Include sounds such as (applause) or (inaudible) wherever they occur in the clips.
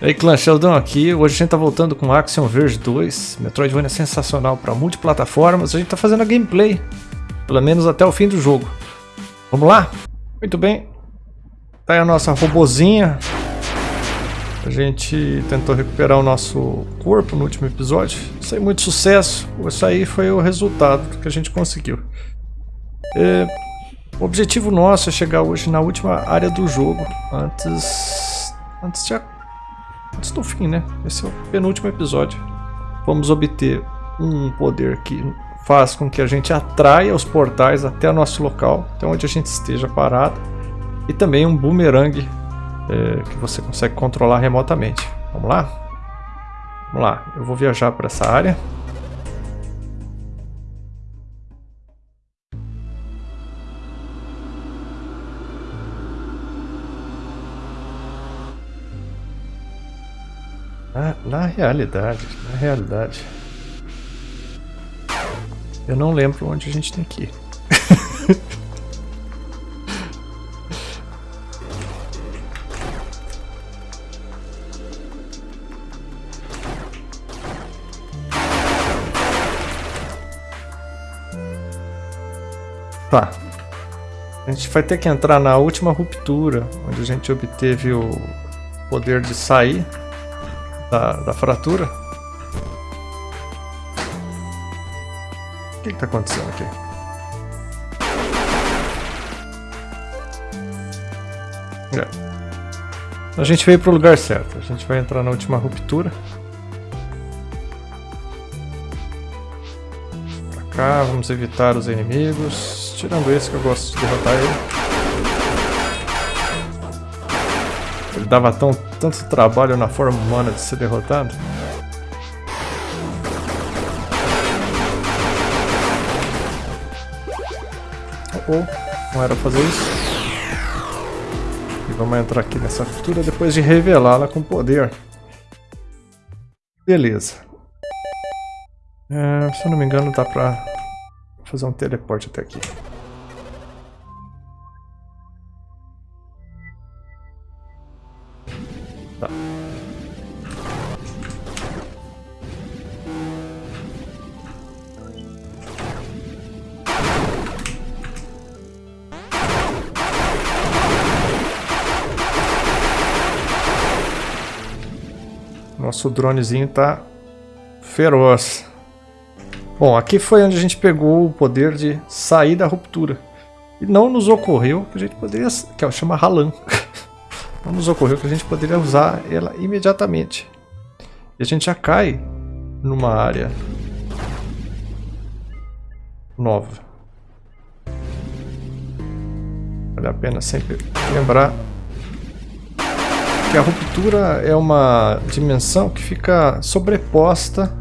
E aí clã, Sheldon aqui, hoje a gente tá voltando com Axiom Verge 2, Metroidvania sensacional para multiplataformas, a gente tá fazendo a gameplay, pelo menos até o fim do jogo. Vamos lá? Muito bem, tá aí a nossa robozinha, a gente tentou recuperar o nosso corpo no último episódio, sem muito sucesso, isso aí foi o resultado que a gente conseguiu. É, o objetivo nosso é chegar hoje na última área do jogo, antes, antes de antes do fim, né? Esse é o penúltimo episódio. Vamos obter um poder que faz com que a gente atraia os portais até o nosso local, até onde a gente esteja parado. E também um boomerang é, que você consegue controlar remotamente. Vamos lá? Vamos lá, eu vou viajar para essa área. Na, realidade, na realidade, eu não lembro onde a gente tem que ir. (laughs) Tá. A gente vai ter que entrar na última ruptura, onde a gente obteve o poder de sair da, da fratura. O que está acontecendo aqui? É. A gente veio para o lugar certo. A gente vai entrar na última ruptura. Pra cá, vamos evitar os inimigos. Tirando esse que eu gosto de derrotar ele. Ele dava tão, tanto trabalho na forma humana de ser derrotado. Oh, oh, não era fazer isso. E vamos entrar aqui nessa cultura depois de revelá-la com poder. Beleza. É, se eu não me engano dá pra fazer um teleporte até aqui. Nosso dronezinho tá feroz. Bom, aqui foi onde a gente pegou o poder de sair da ruptura. E não nos ocorreu que a gente poderia... que é, chama Ralan. (laughs) Não nos ocorreu que a gente poderia usar ela imediatamente. E a gente já cai numa área nova. Vale a pena sempre lembrar que a ruptura é uma dimensão que fica sobreposta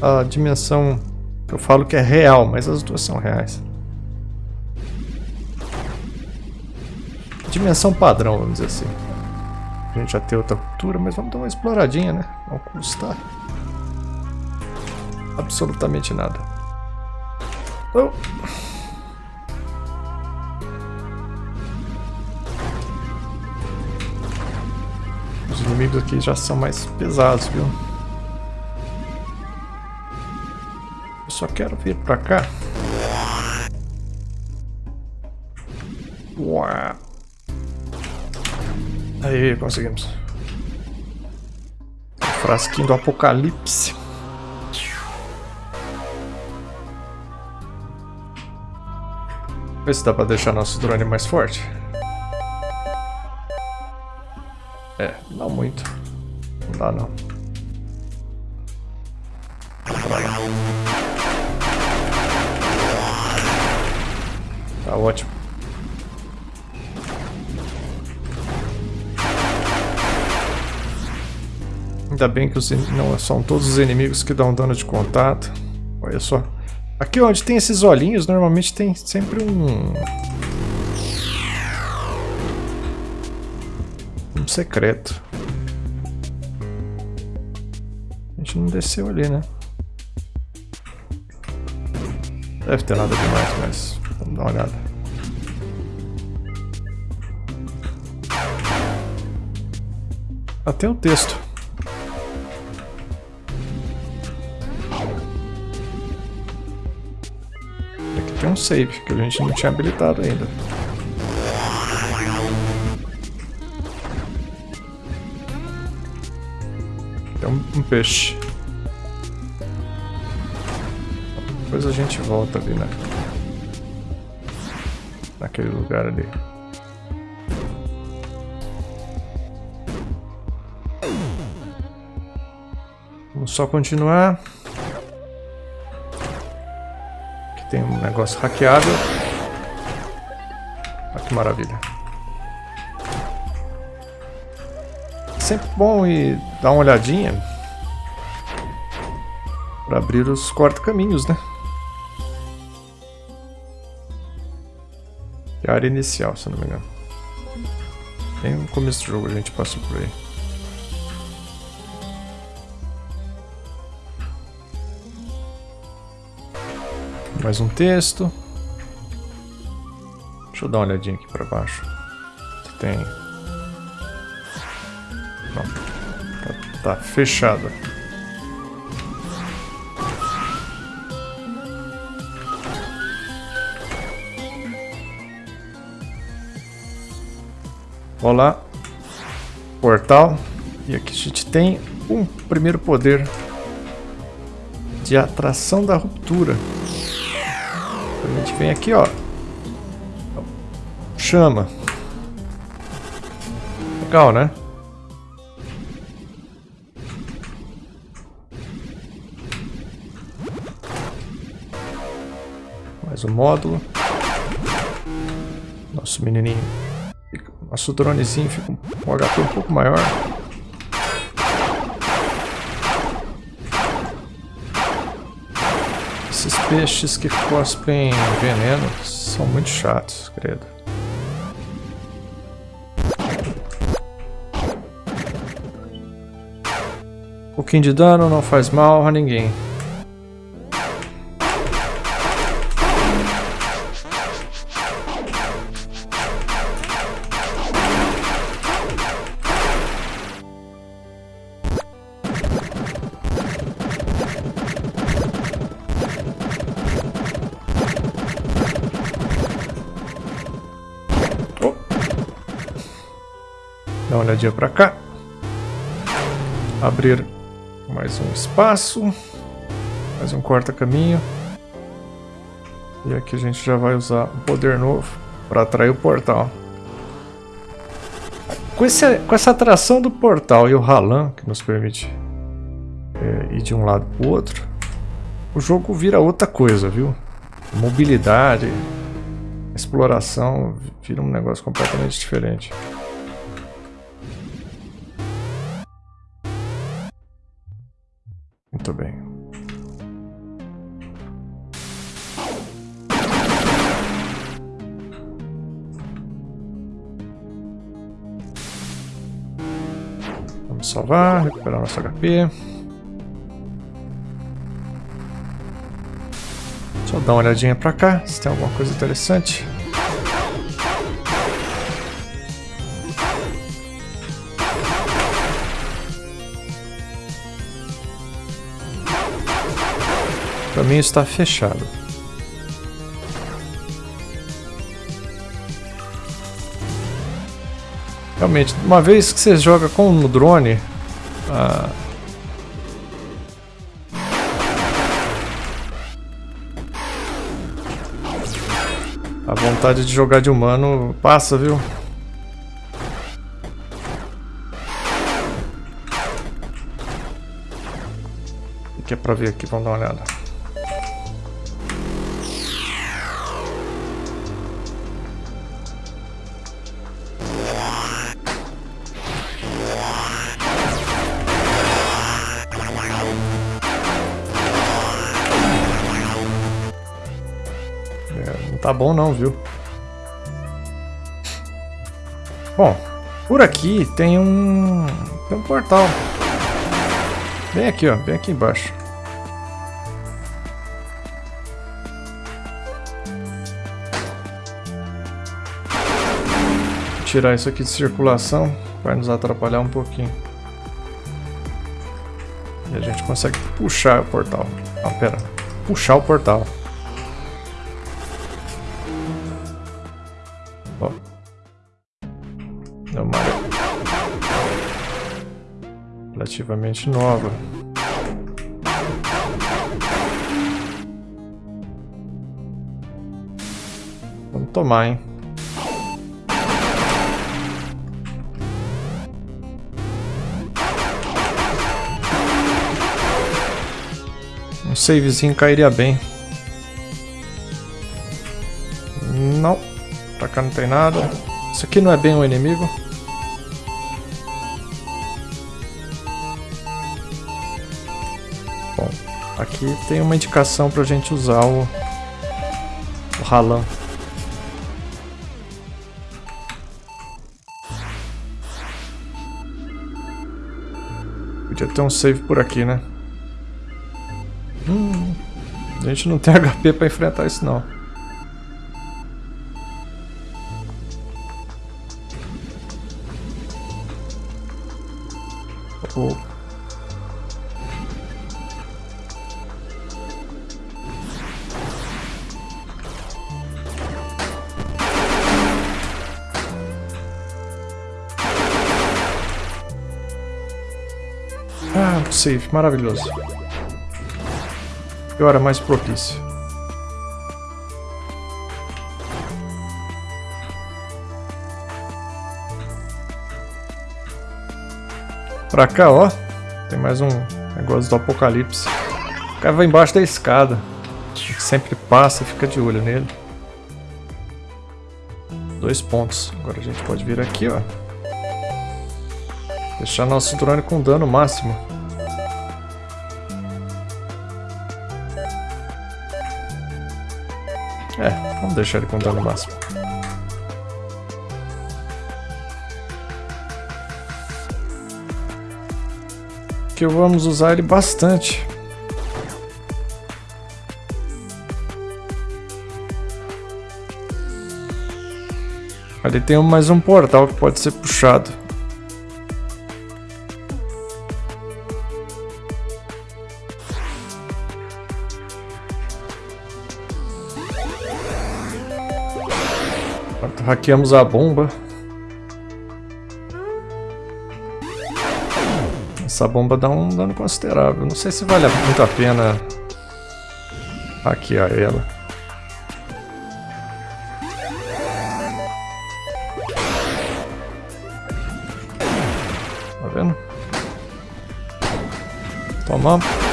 à dimensão que eu falo que é real, mas as duas são reais. Dimensão padrão, vamos dizer assim. A gente já tem outra cultura, mas vamos dar uma exploradinha, né? Não custa absolutamente nada. Oh. Inimigos aqui já são mais pesados, viu? Eu só quero vir pra cá. Uau. Aí, conseguimos. Frasquinho do apocalipse. Vê se dá pra deixar nosso drone mais forte. Muito. Não dá não. Tá ótimo. Ainda bem que os não são todos os inimigos que dão dano de contato. Olha só. Aqui onde tem esses olhinhos, normalmente tem sempre um... Um secreto. gente não desceu ali, né? Deve ter nada demais, mas vamos dar uma olhada. Até o texto. Aqui tem um save, que a gente não tinha habilitado ainda. Tem um, um peixe. Depois a gente volta ali, né? Naquele lugar ali. Vamos só continuar. Aqui tem um negócio hackeável. Olha que maravilha. Sempre bom ir dar uma olhadinha para abrir os corta-caminhos, né? Área inicial, se não me engano. Bem no começo do jogo a gente passou por aí. Mais um texto. Deixa eu dar uma olhadinha aqui para baixo. Tem. Não. Tá, tá fechado. Olá. Portal. E aqui a gente tem um primeiro poder de atração da ruptura. A gente vem aqui, ó. Chama. Legal, né? Mais um módulo. Nosso menininho. Nosso dronezinho fica com um HP um pouco maior. Esses peixes que cospem veneno são muito chatos, credo. Um pouquinho de dano não faz mal a ninguém. Olhadinha para cá. Abrir mais um espaço. Mais um corta-caminho. E aqui a gente já vai usar um poder novo para atrair o portal. Com, esse, com essa atração do portal e o Ralan, que nos permite é, ir de um lado para o outro, o jogo vira outra coisa, viu? Mobilidade, exploração, vira um negócio completamente diferente. Muito bem. Vamos salvar, recuperar nosso HP. Só dar uma olhadinha pra cá, se tem alguma coisa interessante. O caminho está fechado. Realmente, uma vez que você joga com o drone, a... a vontade de jogar de humano passa, viu? O que é pra ver aqui? Vamos dar uma olhada. Tá bom não, viu? Bom, por aqui tem um... Tem um portal. Bem aqui, ó. Bem aqui embaixo. Vou tirar isso aqui de circulação. Vai nos atrapalhar um pouquinho. E a gente consegue puxar o portal. Ah, pera. Puxar o portal. Relativamente nova. Vamos tomar, hein? Um savezinho cairia bem. Não. Pra cá não tem nada. Isso aqui não é bem um inimigo. Aqui tem uma indicação pra gente usar o, o ralão. Podia ter um save por aqui, né? Hum, a gente não tem (laughs) HP pra enfrentar isso não. Maravilhoso. Que hora mais propícia. Pra cá, ó. Tem mais um negócio do apocalipse. O cara vai embaixo da escada. A gente sempre passa, fica de olho nele. Dois pontos. Agora a gente pode vir aqui, ó. Deixar nosso drone com dano máximo. Vamos deixar ele com dano máximo. Que vamos usar ele bastante. Ali tem mais um portal que pode ser puxado. Hackeamos a bomba. Essa bomba dá um dano considerável. Não sei se vale muito a pena hackear ela. Tá vendo? Tomamos.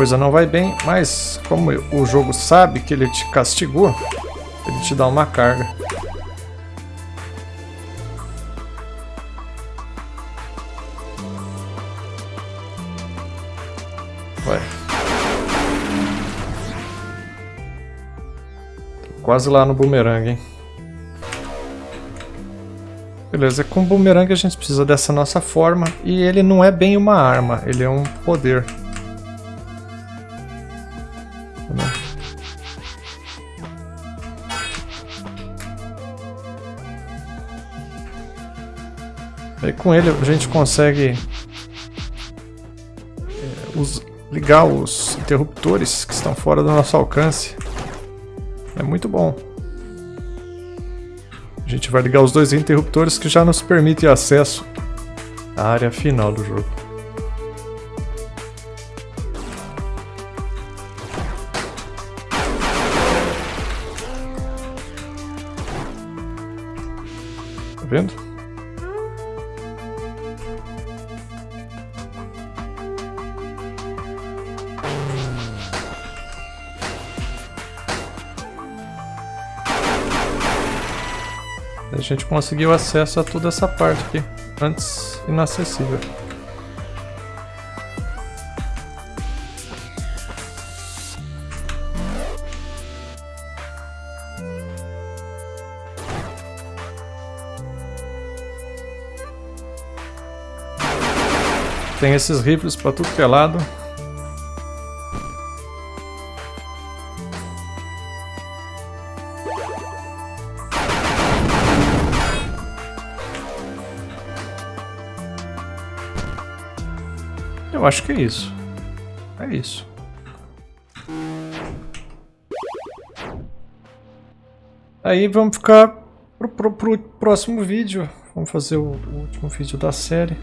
Coisa não vai bem, mas como o jogo sabe que ele te castigou, ele te dá uma carga. Vai. Quase lá no boomerang, hein? Beleza, com o boomerang a gente precisa dessa nossa forma e ele não é bem uma arma, ele é um poder. Com ele a gente consegue é, os, ligar os interruptores que estão fora do nosso alcance. É muito bom. A gente vai ligar os dois interruptores que já nos permitem acesso à área final do jogo. Tá vendo? Gente conseguiu acesso a toda essa parte aqui, antes inacessível. Tem esses rifles para tudo que é lado. Acho que é isso. É isso. Aí vamos ficar pro, pro, pro próximo vídeo. Vamos fazer o, o último vídeo da série.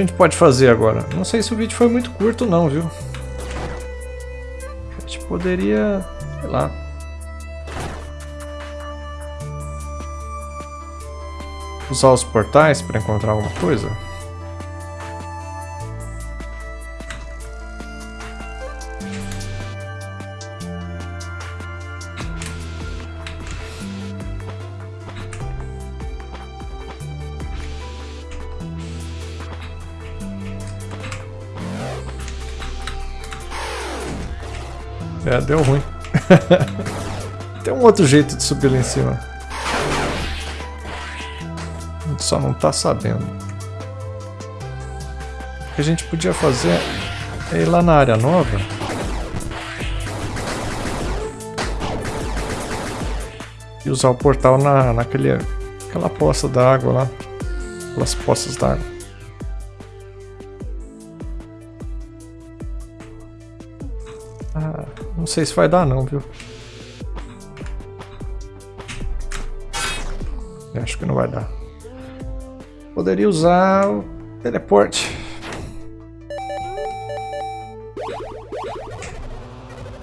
A gente pode fazer agora? Não sei se o vídeo foi muito curto não, viu? A gente poderia... sei lá... Usar os portais para encontrar alguma coisa? É, deu ruim. (laughs) Tem um outro jeito de subir lá em cima. A gente só não tá sabendo. O que a gente podia fazer é ir lá na área nova. E usar o portal na, naquele, aquela poça d'água lá. Aquelas poças d'água. Ah, não sei se vai dar não, viu? Acho que não vai dar. Poderia usar o teleporte.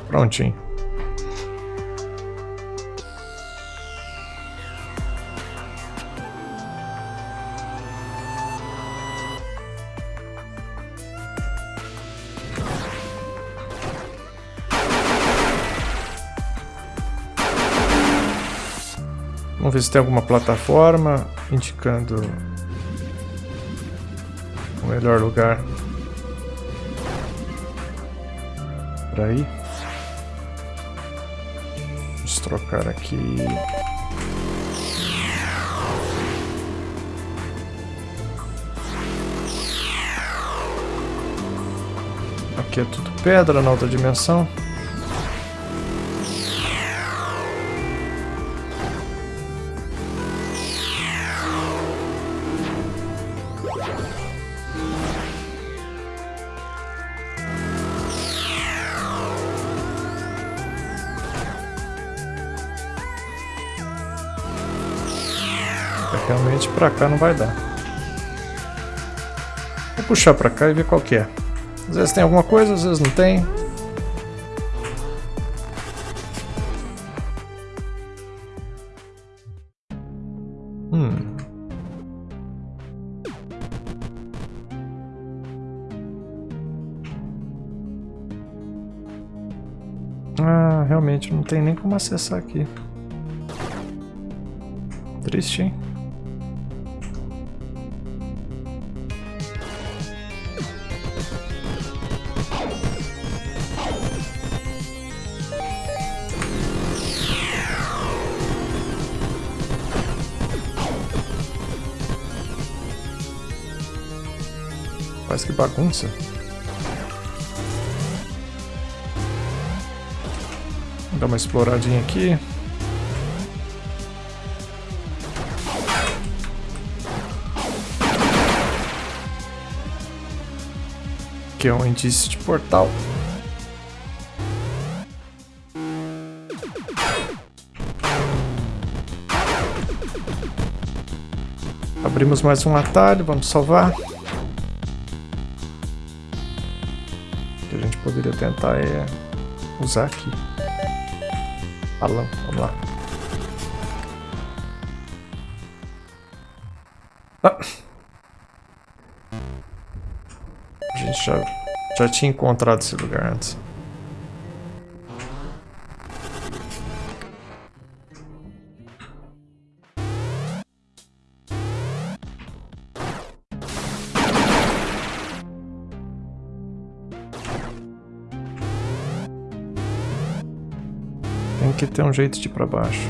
Prontinho. Vamos ver se tem alguma plataforma indicando o melhor lugar para ir. Vamos trocar aqui. Aqui é tudo pedra na outra dimensão. Pra cá não vai dar. Vou puxar pra cá e ver qual que é. Às vezes tem alguma coisa, às vezes não tem. Hum. Ah, realmente não tem nem como acessar aqui. Triste, hein? Mas que bagunça. Vou dar uma exploradinha aqui. Aqui é um indício de portal. Abrimos mais um atalho, vamos salvar. Tentar é usar aqui. Balão, vamos lá. Ah. A gente já, já tinha encontrado esse lugar antes. Ter um jeito de ir pra baixo.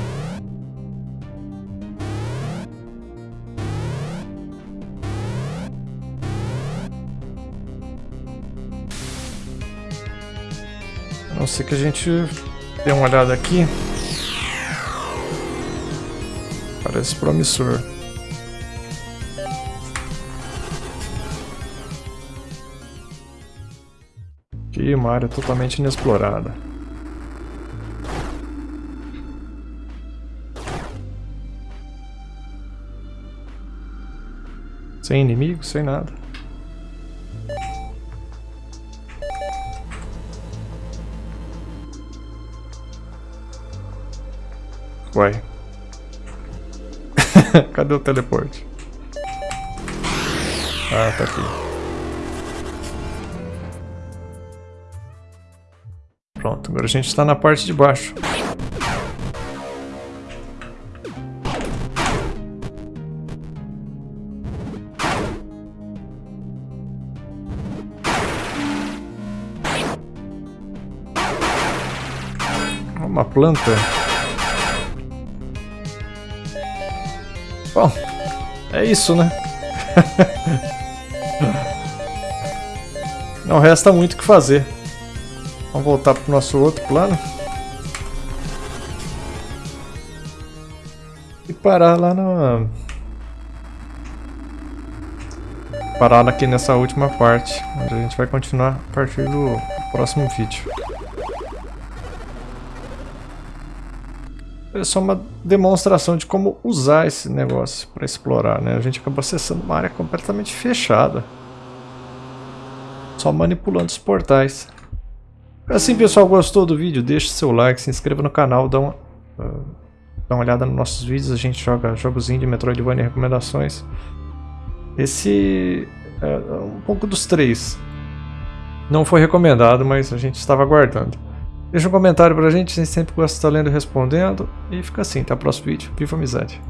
A não ser que a gente dê uma olhada aqui. Parece promissor. Aqui uma área totalmente inexplorada. Sem inimigo, sem nada. Uai. (laughs) Cadê o teleporte? Ah, tá aqui. Pronto, agora a gente está na parte de baixo. Planta. Bom, é isso, né? (laughs) Não resta muito o que fazer. Vamos voltar para o nosso outro plano. E parar lá na... Parar aqui nessa última parte, onde a gente vai continuar a partir do próximo vídeo. É só uma demonstração de como usar esse negócio para explorar, né? A gente acaba acessando uma área completamente fechada. Só manipulando os portais. Assim, pessoal, gostou do vídeo? Deixe seu like, se inscreva no canal, dá uma, uh, dá uma olhada nos nossos vídeos. A gente joga jogos indie, Metroidvania e recomendações. Esse é um pouco dos três. Não foi recomendado, mas a gente estava aguardando. Deixa um comentário pra gente, a gente sempre gosta de estar lendo e respondendo. E fica assim, até o próximo vídeo. Viva amizade!